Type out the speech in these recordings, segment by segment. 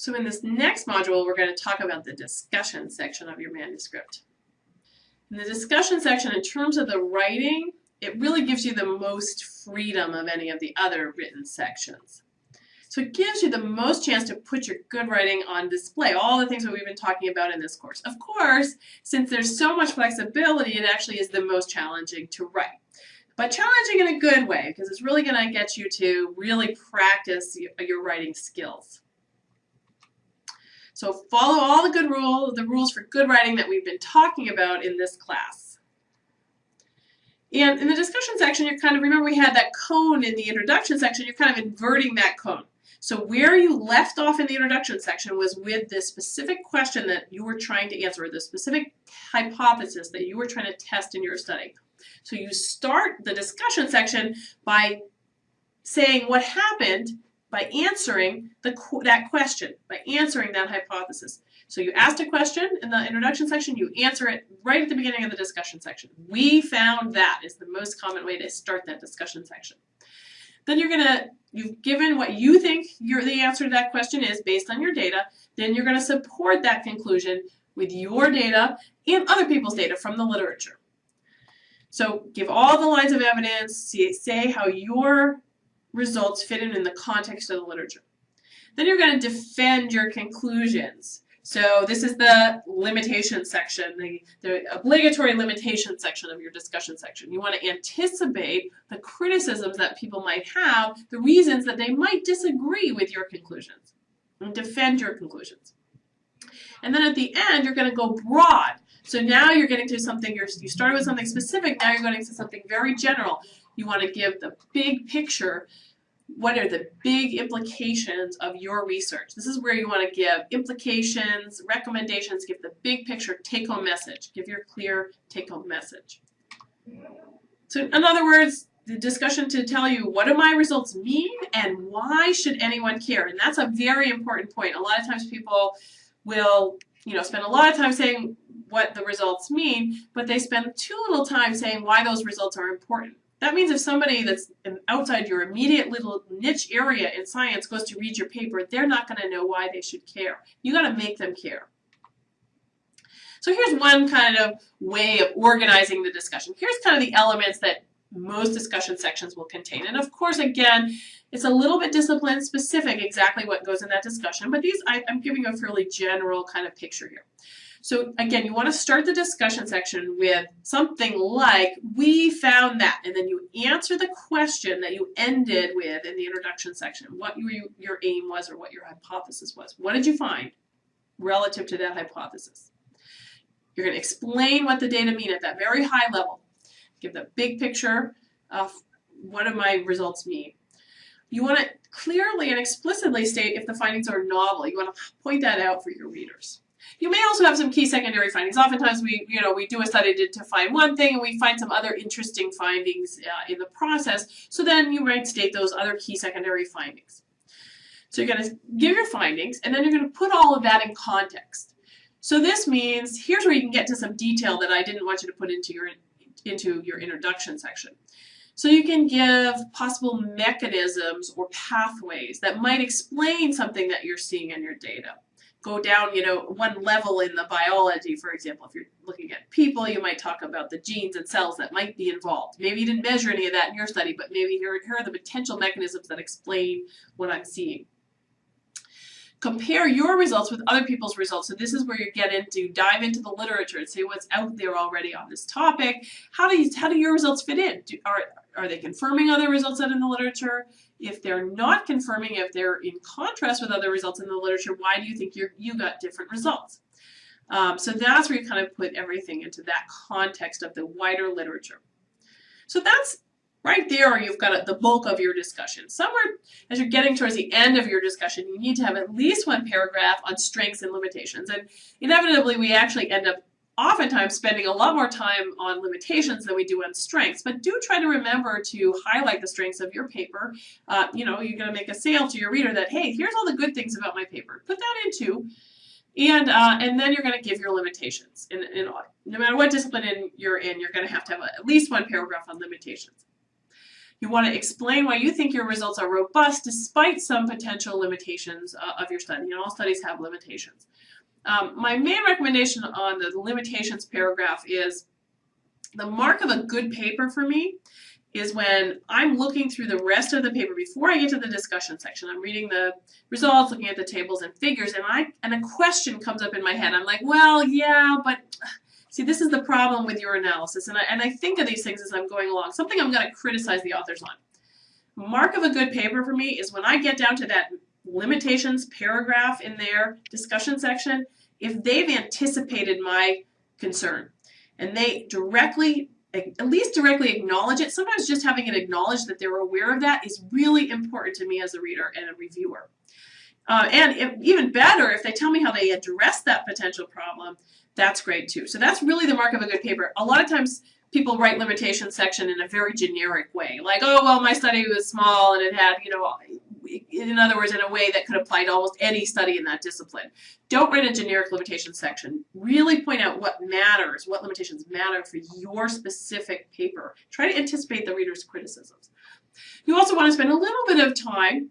So in this next module, we're going to talk about the discussion section of your manuscript. In the discussion section, in terms of the writing, it really gives you the most freedom of any of the other written sections. So it gives you the most chance to put your good writing on display, all the things that we've been talking about in this course. Of course, since there's so much flexibility, it actually is the most challenging to write. But challenging in a good way, because it's really going to get you to really practice your writing skills. So follow all the good rules, the rules for good writing that we've been talking about in this class. And in the discussion section, you're kind of, remember we had that cone in the introduction section, you're kind of inverting that cone. So where you left off in the introduction section was with the specific question that you were trying to answer, the specific hypothesis that you were trying to test in your study. So you start the discussion section by saying what happened by answering the, that question, by answering that hypothesis. So you asked a question in the introduction section, you answer it right at the beginning of the discussion section. We found that is the most common way to start that discussion section. Then you're going to, you've given what you think your, the answer to that question is based on your data, then you're going to support that conclusion with your data and other people's data from the literature. So give all the lines of evidence, say how your results fit in in the context of the literature. Then you're going to defend your conclusions. So this is the limitation section, the, the obligatory limitation section of your discussion section. You want to anticipate the criticisms that people might have, the reasons that they might disagree with your conclusions, and defend your conclusions. And then at the end, you're going to go broad. So now you're getting to something, you're, you started with something specific, now you're going to something very general. You want to give the big picture. What are the big implications of your research? This is where you want to give implications, recommendations, give the big picture take-home message. Give your clear take-home message. So in other words, the discussion to tell you what do my results mean and why should anyone care? And that's a very important point. A lot of times people will you know, spend a lot of time saying what the results mean, but they spend too little time saying why those results are important. That means if somebody that's outside your immediate little niche area in science goes to read your paper, they're not going to know why they should care. You got to make them care. So here's one kind of way of organizing the discussion. Here's kind of the elements that most discussion sections will contain. And of course, again, it's a little bit discipline specific exactly what goes in that discussion, but these I, I'm giving a fairly general kind of picture here. So again, you want to start the discussion section with something like, we found that, and then you answer the question that you ended with in the introduction section, what your, your aim was or what your hypothesis was. What did you find relative to that hypothesis? You're going to explain what the data mean at that very high level. Give the big picture of what do my results mean. You want to clearly and explicitly state if the findings are novel. You want to point that out for your readers. You may also have some key secondary findings. Oftentimes we, you know, we do a study to, to find one thing and we find some other interesting findings uh, in the process. So then you might state those other key secondary findings. So you're going to give your findings and then you're going to put all of that in context. So this means here's where you can get to some detail that I didn't want you to put into your into your introduction section. So you can give possible mechanisms or pathways that might explain something that you're seeing in your data go down, you know, one level in the biology, for example. If you're looking at people, you might talk about the genes and cells that might be involved. Maybe you didn't measure any of that in your study, but maybe here, here are the potential mechanisms that explain what I'm seeing. Compare your results with other people's results. So this is where you get into, dive into the literature and see what's out there already on this topic. How do, you, how do your results fit in? Do, are, are they confirming other results out in the literature? If they're not confirming, if they're in contrast with other results in the literature, why do you think you you got different results? Um, so that's where you kind of put everything into that context of the wider literature. So that's right there you've got the bulk of your discussion. Somewhere as you're getting towards the end of your discussion, you need to have at least one paragraph on strengths and limitations. And inevitably we actually end up oftentimes spending a lot more time on limitations than we do on strengths, but do try to remember to highlight the strengths of your paper. Uh, you know, you're going to make a sale to your reader that, hey, here's all the good things about my paper. Put that into, and uh, and then you're going to give your limitations. And, and no matter what discipline in, you're in, you're going to have to have at least one paragraph on limitations. You want to explain why you think your results are robust despite some potential limitations uh, of your study. And all studies have limitations. Um, my main recommendation on the limitations paragraph is the mark of a good paper for me is when I'm looking through the rest of the paper before I get to the discussion section. I'm reading the results, looking at the tables and figures, and I and a question comes up in my head. I'm like, well, yeah, but see, this is the problem with your analysis. And I, and I think of these things as I'm going along, something I'm going to criticize the authors on. Mark of a good paper for me is when I get down to that limitations paragraph in their discussion section, if they've anticipated my concern and they directly at least directly acknowledge it. Sometimes just having it acknowledged that they're aware of that is really important to me as a reader and a reviewer. Uh, and if, even better, if they tell me how they address that potential problem, that's great too. So that's really the mark of a good paper. A lot of times people write limitation section in a very generic way, like, oh, well, my study was small and it had, you know, in other words, in a way that could apply to almost any study in that discipline. Don't write a generic limitation section. Really point out what matters, what limitations matter for your specific paper. Try to anticipate the reader's criticisms. You also want to spend a little bit of time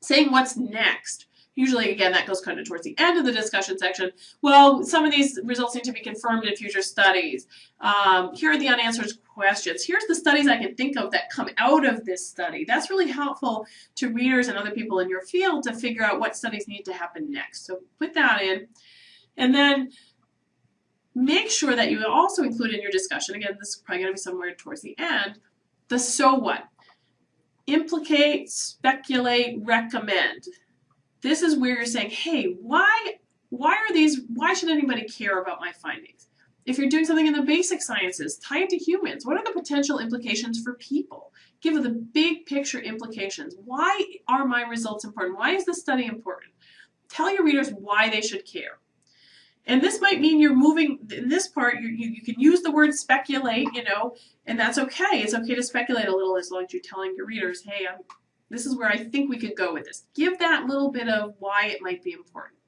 saying what's next. Usually, again, that goes kind of towards the end of the discussion section. Well, some of these results need to be confirmed in future studies. Um, here are the unanswered questions. Here's the studies I can think of that come out of this study. That's really helpful to readers and other people in your field to figure out what studies need to happen next. So put that in. And then make sure that you also include in your discussion, again, this is probably going to be somewhere towards the end, the so what. Implicate, speculate, recommend this is where you're saying, hey, why, why are these, why should anybody care about my findings? If you're doing something in the basic sciences, tie it to humans. What are the potential implications for people? Give the big picture implications. Why are my results important? Why is this study important? Tell your readers why they should care. And this might mean you're moving, in this part, you, you, you, can use the word speculate, you know, and that's okay. It's okay to speculate a little as long as you're telling your readers, hey, I'm this is where I think we could go with this. Give that little bit of why it might be important.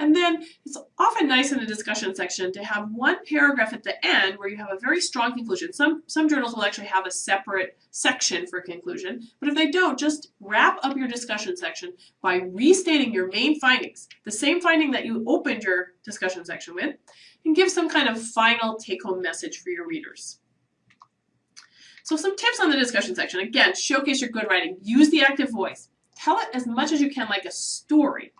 And then it's often nice in a discussion section to have one paragraph at the end where you have a very strong conclusion. Some, some journals will actually have a separate section for conclusion, but if they don't, just wrap up your discussion section by restating your main findings, the same finding that you opened your discussion section with, and give some kind of final take-home message for your readers. So some tips on the discussion section. Again, showcase your good writing. Use the active voice. Tell it as much as you can like a story.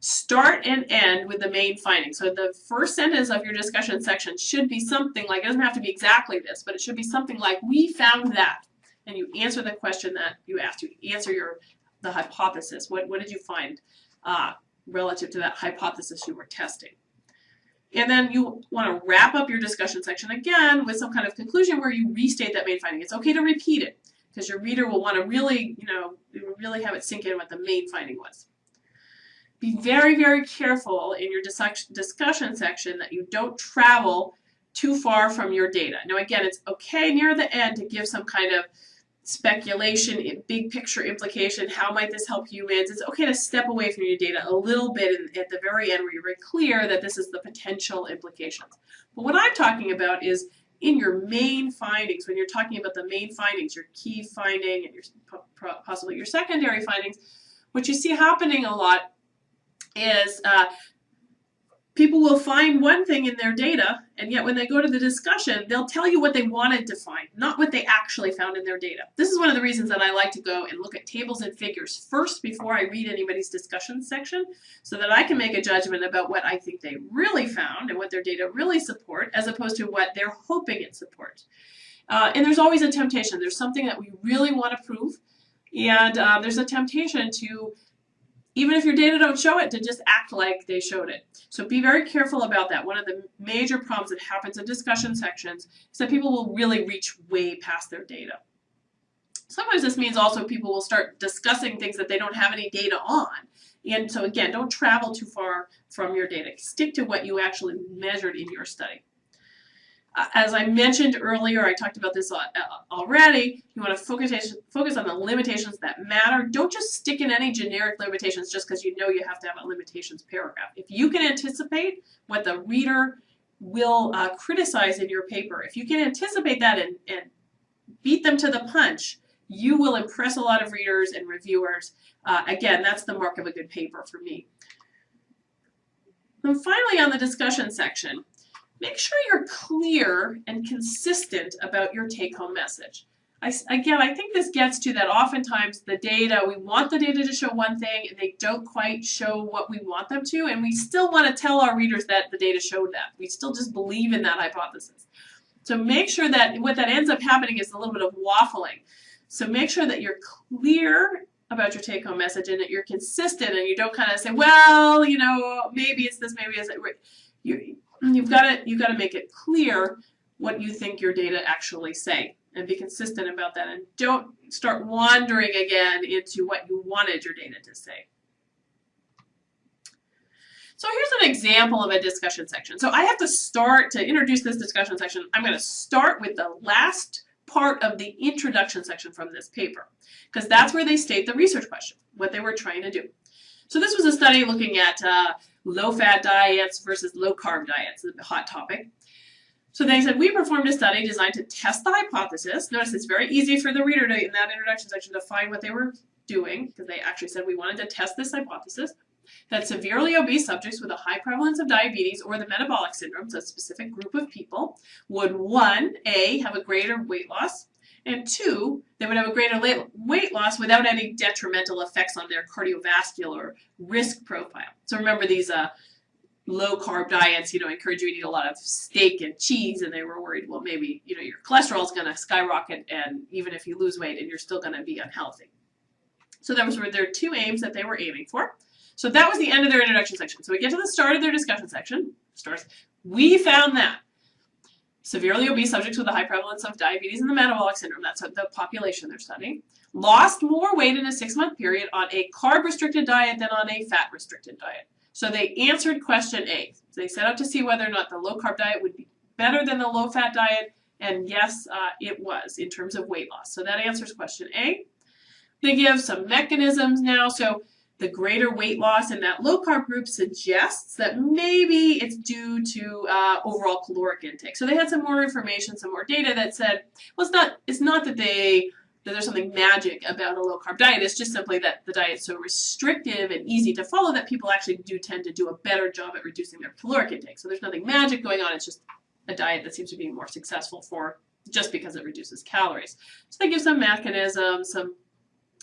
Start and end with the main finding. So the first sentence of your discussion section should be something like, it doesn't have to be exactly this, but it should be something like, we found that. And you answer the question that you asked. You answer your the hypothesis. What, what did you find uh, relative to that hypothesis you were testing? And then you want to wrap up your discussion section again with some kind of conclusion where you restate that main finding. It's okay to repeat it because your reader will want to really, you know, really have it sink in what the main finding was. Be very, very careful in your discussion section that you don't travel too far from your data. Now again, it's okay near the end to give some kind of speculation, big picture implication, how might this help humans? It's okay to step away from your data a little bit in, at the very end where you're very clear that this is the potential implications. But what I'm talking about is in your main findings, when you're talking about the main findings, your key finding and your possibly your secondary findings, what you see happening a lot is uh, people will find one thing in their data, and yet when they go to the discussion, they'll tell you what they wanted to find, not what they actually found in their data. This is one of the reasons that I like to go and look at tables and figures first before I read anybody's discussion section, so that I can make a judgment about what I think they really found and what their data really support, as opposed to what they're hoping it supports. Uh, and there's always a temptation. There's something that we really want to prove, and uh, there's a temptation to even if your data don't show it, to just act like they showed it. So be very careful about that. One of the major problems that happens in discussion sections is that people will really reach way past their data. Sometimes this means also people will start discussing things that they don't have any data on. And so again, don't travel too far from your data. Stick to what you actually measured in your study as I mentioned earlier, I talked about this already, you want to focus, focus on the limitations that matter. Don't just stick in any generic limitations just because you know you have to have a limitations paragraph. If you can anticipate what the reader will uh, criticize in your paper, if you can anticipate that and, and beat them to the punch, you will impress a lot of readers and reviewers. Uh, again, that's the mark of a good paper for me. And finally, on the discussion section, make sure you're clear and consistent about your take-home message. I, again, I think this gets to that oftentimes the data, we want the data to show one thing and they don't quite show what we want them to, and we still want to tell our readers that the data showed that. We still just believe in that hypothesis. So make sure that what that ends up happening is a little bit of waffling. So make sure that you're clear about your take-home message and that you're consistent and you don't kind of say, well, you know, maybe it's this, maybe it's that. You, you've got to you've got to make it clear what you think your data actually say and be consistent about that and don't start wandering again into what you wanted your data to say. So here's an example of a discussion section. So I have to start to introduce this discussion section. I'm going to start with the last part of the introduction section from this paper because that's where they state the research question, what they were trying to do. So this was a study looking at uh, low-fat diets versus low-carb diets, a hot topic. So they said, we performed a study designed to test the hypothesis. Notice it's very easy for the reader to, in that introduction section to find what they were doing, because they actually said we wanted to test this hypothesis, that severely obese subjects with a high prevalence of diabetes or the metabolic syndrome, so a specific group of people, would one, A, have a greater weight loss, and two, they would have a greater weight loss without any detrimental effects on their cardiovascular risk profile. So remember these uh, low carb diets, you know, encourage you to eat a lot of steak and cheese, and they were worried, well, maybe, you know, your cholesterol is going to skyrocket, and even if you lose weight, and you're still going to be unhealthy. So that was their two aims that they were aiming for. So that was the end of their introduction section. So we get to the start of their discussion section. Starts. We found that severely obese subjects with a high prevalence of diabetes and the metabolic syndrome, that's the population they're studying, lost more weight in a six-month period on a carb-restricted diet than on a fat-restricted diet. So they answered question A. They set out to see whether or not the low-carb diet would be better than the low-fat diet, and yes, uh, it was in terms of weight loss. So that answers question A. They give some mechanisms now. So the greater weight loss in that low carb group suggests that maybe it's due to uh, overall caloric intake. So they had some more information, some more data that said, well, it's not, it's not that they that there's something magic about a low carb diet. It's just simply that the diet's so restrictive and easy to follow that people actually do tend to do a better job at reducing their caloric intake. So there's nothing magic going on. It's just a diet that seems to be more successful for just because it reduces calories. So they give some mechanisms, some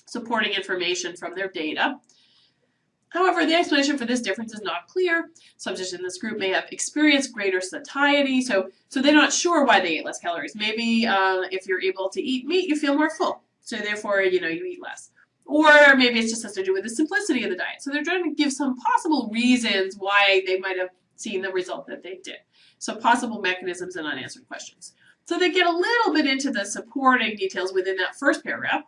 supporting information from their data. However, the explanation for this difference is not clear. Subjects in this group may have experienced greater satiety, so, so they're not sure why they ate less calories. Maybe uh, if you're able to eat meat, you feel more full, so therefore, you know, you eat less. Or maybe it just has to do with the simplicity of the diet. So they're trying to give some possible reasons why they might have seen the result that they did. So possible mechanisms and unanswered questions. So they get a little bit into the supporting details within that first paragraph,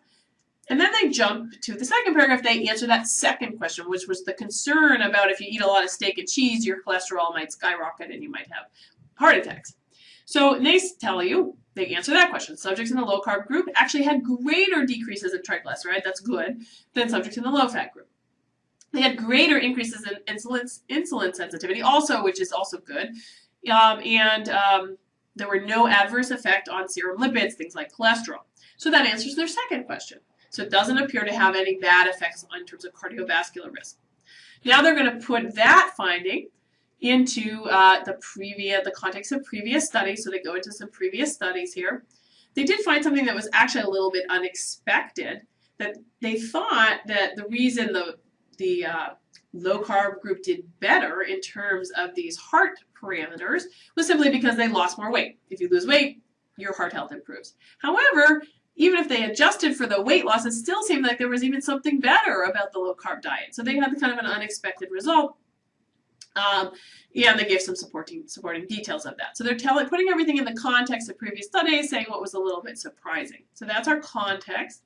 and then they jump to the second paragraph, they answer that second question, which was the concern about if you eat a lot of steak and cheese, your cholesterol might skyrocket and you might have heart attacks. So they tell you, they answer that question. Subjects in the low carb group actually had greater decreases in triglyceride, that's good, than subjects in the low fat group. They had greater increases in insulin, insulin sensitivity also, which is also good. Um, and um, there were no adverse effect on serum lipids, things like cholesterol. So that answers their second question. So it doesn't appear to have any bad effects in terms of cardiovascular risk. Now they're going to put that finding into uh, the previous, the context of previous studies. So they go into some previous studies here. They did find something that was actually a little bit unexpected. That they thought that the reason the the uh, low carb group did better in terms of these heart parameters was simply because they lost more weight. If you lose weight, your heart health improves. However, even if they adjusted for the weight loss, it still seemed like there was even something better about the low carb diet. So they had kind of an unexpected result. Um, and they gave some supporting supporting details of that. So they're telling, putting everything in the context of previous studies, saying what was a little bit surprising. So that's our context.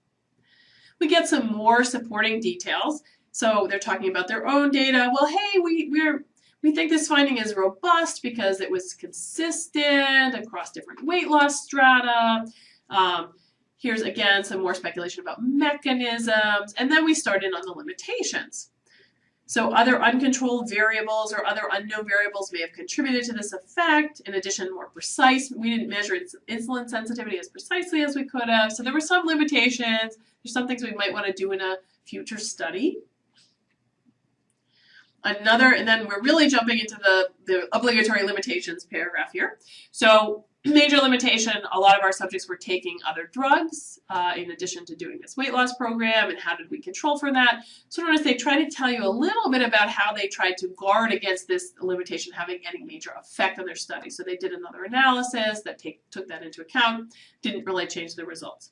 We get some more supporting details. So they're talking about their own data. Well, hey, we, we're we think this finding is robust because it was consistent across different weight loss strata. Um, Here's again some more speculation about mechanisms, and then we start in on the limitations. So other uncontrolled variables or other unknown variables may have contributed to this effect. In addition, more precise, we didn't measure insulin sensitivity as precisely as we could have. So there were some limitations. There's some things we might want to do in a future study. Another, and then we're really jumping into the, the obligatory limitations paragraph here. So major limitation, a lot of our subjects were taking other drugs uh, in addition to doing this weight loss program and how did we control for that. So notice they try to tell you a little bit about how they tried to guard against this limitation having any major effect on their study. So they did another analysis that take, took that into account, didn't really change the results.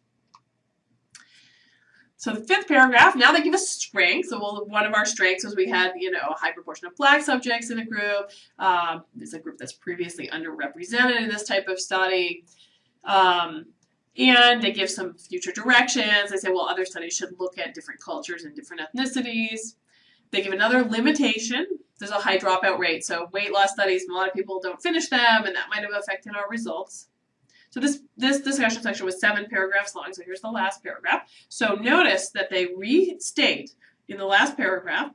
So the fifth paragraph, now they give us strengths. So one of our strengths was we had, you know, a high proportion of black subjects in the group. Um, it's a group that's previously underrepresented in this type of study. Um, and they give some future directions. They say, well, other studies should look at different cultures and different ethnicities. They give another limitation. There's a high dropout rate. So weight loss studies, a lot of people don't finish them, and that might have affected our results. So this, this discussion section was seven paragraphs long, so here's the last paragraph. So notice that they restate in the last paragraph,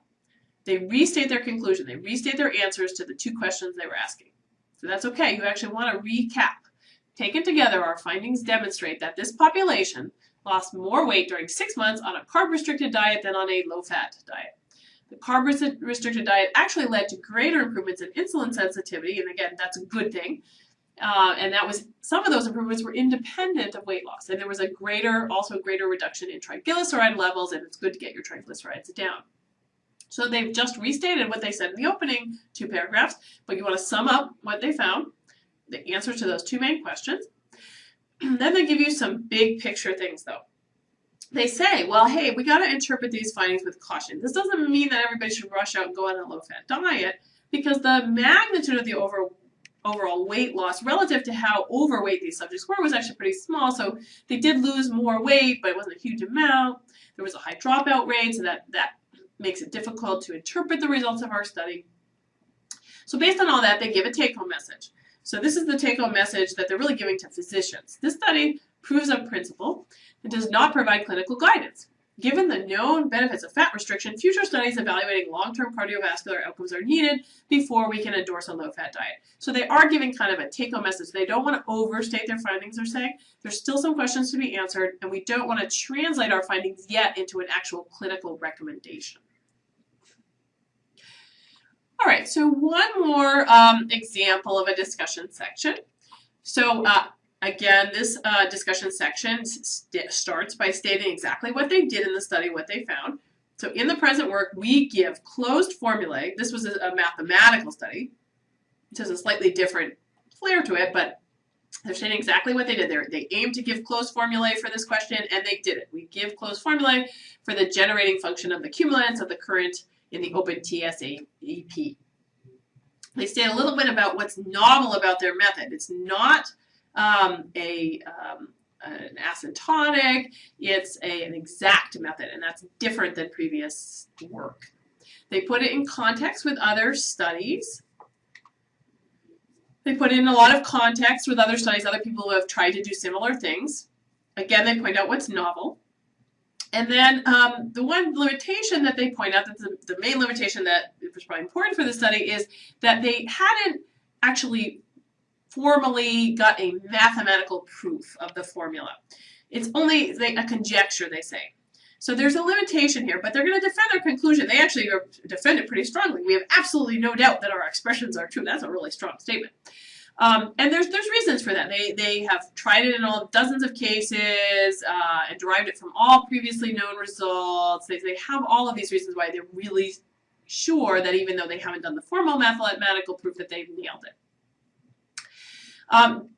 they restate their conclusion. They restate their answers to the two questions they were asking. So that's okay. You actually want to recap. Taken together, our findings demonstrate that this population lost more weight during six months on a carb-restricted diet than on a low-fat diet. The carb-restricted diet actually led to greater improvements in insulin sensitivity, and again, that's a good thing, uh, and that was some of those improvements were independent of weight loss, and there was a greater, also a greater reduction in triglyceride levels, and it's good to get your triglycerides down. So they've just restated what they said in the opening two paragraphs, but you want to sum up what they found, the answers to those two main questions. then they give you some big picture things though. They say, well, hey, we got to interpret these findings with caution. This doesn't mean that everybody should rush out and go on a low-fat diet because the magnitude of the over overall weight loss relative to how overweight these subjects were was actually pretty small. So they did lose more weight, but it wasn't a huge amount. There was a high dropout rate, so that, that makes it difficult to interpret the results of our study. So based on all that, they give a take-home message. So this is the take-home message that they're really giving to physicians. This study proves a principle and does not provide clinical guidance. Given the known benefits of fat restriction, future studies evaluating long-term cardiovascular outcomes are needed before we can endorse a low-fat diet. So they are giving kind of a take-home message. They don't want to overstate their findings, they're saying. There's still some questions to be answered, and we don't want to translate our findings yet into an actual clinical recommendation. All right, so one more um, example of a discussion section. So uh, Again, this uh, discussion section st starts by stating exactly what they did in the study, what they found. So in the present work, we give closed formulae. This was a, a mathematical study. It has a slightly different flair to it, but they're saying exactly what they did there. They aimed to give closed formulae for this question, and they did it. We give closed formulae for the generating function of the cumulants of the current in the open TASEP. They state a little bit about what's novel about their method. It's not um, a um, an asymptotic, it's a, an exact method, and that's different than previous work. They put it in context with other studies. They put in a lot of context with other studies, other people who have tried to do similar things. Again, they point out what's novel. And then um, the one limitation that they point out, that the, the main limitation that was probably important for the study is that they hadn't actually formally got a mathematical proof of the formula. It's only a conjecture, they say. So there's a limitation here, but they're going to defend their conclusion. They actually defend it pretty strongly. We have absolutely no doubt that our expressions are true. That's a really strong statement. Um, and there's there's reasons for that. They they have tried it in all dozens of cases uh, and derived it from all previously known results. They, they have all of these reasons why they're really sure that even though they haven't done the formal mathematical proof that they've nailed it. Um,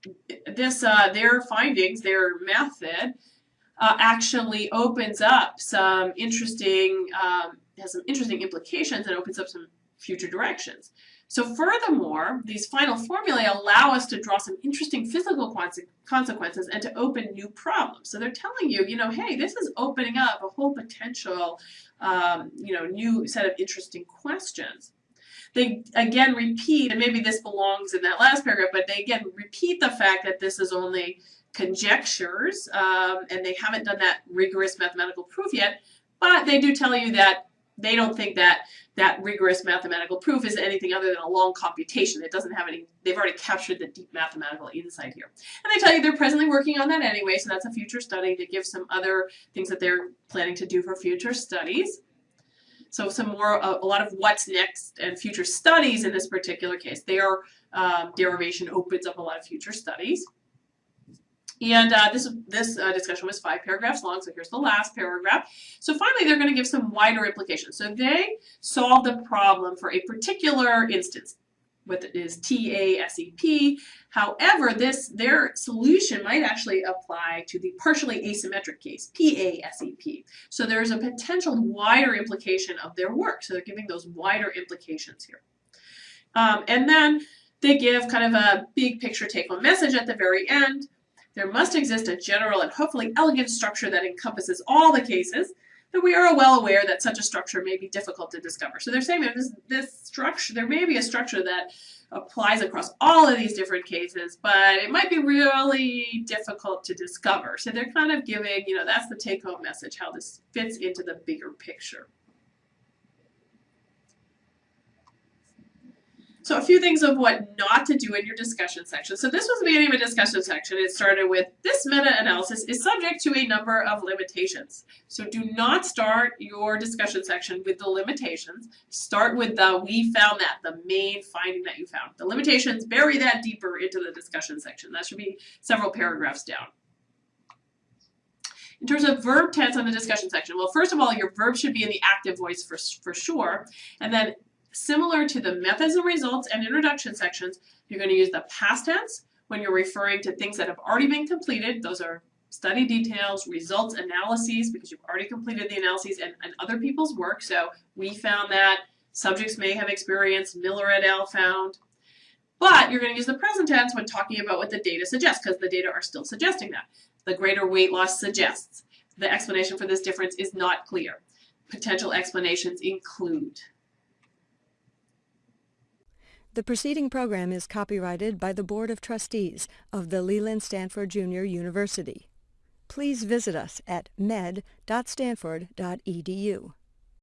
this, uh, their findings, their method, uh, actually opens up some interesting, um, has some interesting implications and opens up some future directions. So furthermore, these final formulae allow us to draw some interesting physical consequences and to open new problems. So they're telling you, you know, hey, this is opening up a whole potential, um, you know, new set of interesting questions. They again repeat, and maybe this belongs in that last paragraph, but they again repeat the fact that this is only conjectures um, and they haven't done that rigorous mathematical proof yet, but they do tell you that they don't think that that rigorous mathematical proof is anything other than a long computation. It doesn't have any, they've already captured the deep mathematical insight here. And they tell you they're presently working on that anyway, so that's a future study to give some other things that they're planning to do for future studies. So some more, a, a lot of what's next and future studies in this particular case. Their um, derivation opens up a lot of future studies. And uh, this this uh, discussion was five paragraphs long, so here's the last paragraph. So finally, they're going to give some wider implications. So they solved the problem for a particular instance, what is TASEP. However, this their solution might actually apply to the partially asymmetric case, PASEP. So there's a potential wider implication of their work. So they're giving those wider implications here. Um, and then they give kind of a big picture take-home message at the very end. There must exist a general and hopefully elegant structure that encompasses all the cases, that we are well aware that such a structure may be difficult to discover. So they're saying that this, this structure, there may be a structure that applies across all of these different cases, but it might be really difficult to discover. So they're kind of giving, you know, that's the take-home message, how this fits into the bigger picture. So a few things of what not to do in your discussion section. So this was the beginning of a discussion section. It started with this meta-analysis is subject to a number of limitations. So do not start your discussion section with the limitations. Start with the we found that, the main finding that you found. The limitations, bury that deeper into the discussion section. That should be several paragraphs down. In terms of verb tense on the discussion section, well, first of all, your verb should be in the active voice for, for sure. And then Similar to the methods and results and introduction sections, you're going to use the past tense when you're referring to things that have already been completed. Those are study details, results, analyses, because you've already completed the analyses and, and other people's work. So we found that, subjects may have experienced, Miller et al. found. But you're going to use the present tense when talking about what the data suggests, because the data are still suggesting that. The greater weight loss suggests. The explanation for this difference is not clear. Potential explanations include. The preceding program is copyrighted by the Board of Trustees of the Leland Stanford Junior University. Please visit us at med.stanford.edu.